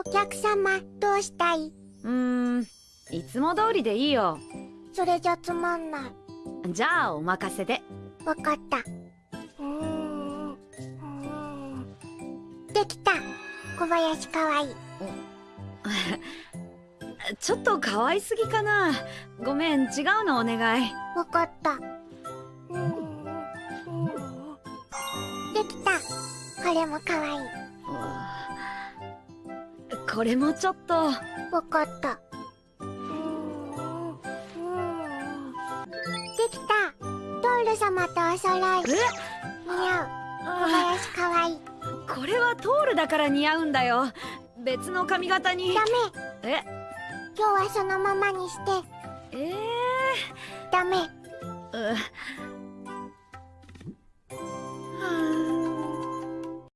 お客様どうしたい？うーんいつも通りでいいよ。それじゃつまんない。じゃあお任せで。わかった。うーんできた。小林かわいい。ちょっと可愛すぎかな。ごめん違うのお願い。わかった。できた。これもかわいいこれもちょっと。わかった。できた。ドール様とお揃い。似合う。小林かわいい。これはトールだから似合うんだよ。別の髪型に。ダメ。え？今日はそのままにして。えダメ。ー、う